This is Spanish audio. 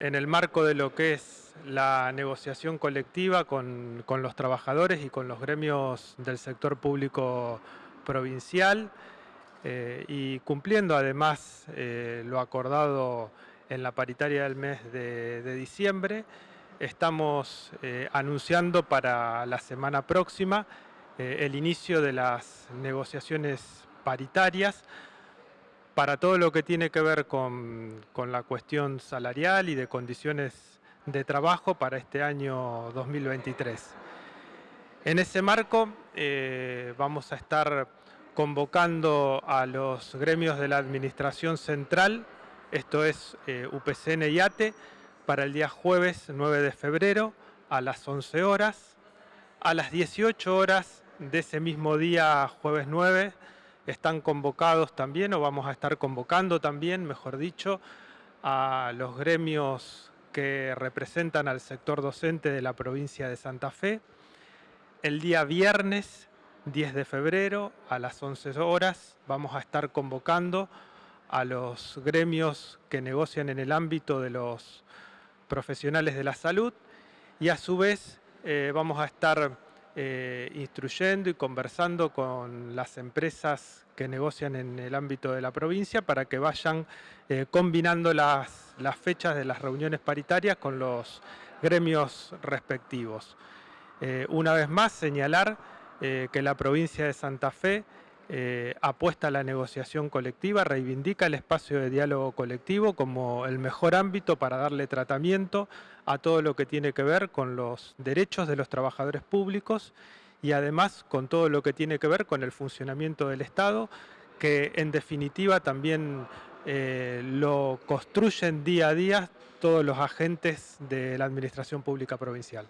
en el marco de lo que es la negociación colectiva con, los trabajadores y con los gremios del sector público provincial eh, y cumpliendo además eh, lo acordado en la paritaria del mes de, diciembre, estamos eh, anunciando para la semana próxima el inicio de las negociaciones paritarias para todo lo que tiene que ver con, la cuestión salarial y de condiciones de trabajo para este año 2023. En ese marco eh, vamos a estar convocando a los gremios de la Administración Central, esto es eh, UPCN y ATE, para el día jueves 9 de febrero a las 11 horas. A las 18 horas de ese mismo día, jueves 9, están convocados también, o vamos a estar convocando también, mejor dicho, a los gremios que representan al sector docente de la provincia de Santa Fe. El día viernes 10 de febrero a las 11 horas vamos a estar convocando a los gremios que negocian en el ámbito de los profesionales de la salud y a su vez eh, vamos a estar eh, instruyendo y conversando con las empresas que negocian en el ámbito de la provincia para que vayan eh, combinando las, fechas de las reuniones paritarias con los gremios respectivos. Eh, una vez más, señalar que la provincia de Santa Fe eh, apuesta a la negociación colectiva, reivindica el espacio de diálogo colectivo como el mejor ámbito para darle tratamiento a todo lo que tiene que ver con los derechos de los trabajadores públicos y además con todo lo que tiene que ver con el funcionamiento del Estado, que en definitiva también eh, lo construyen día a día todos los agentes de la Administración Pública Provincial.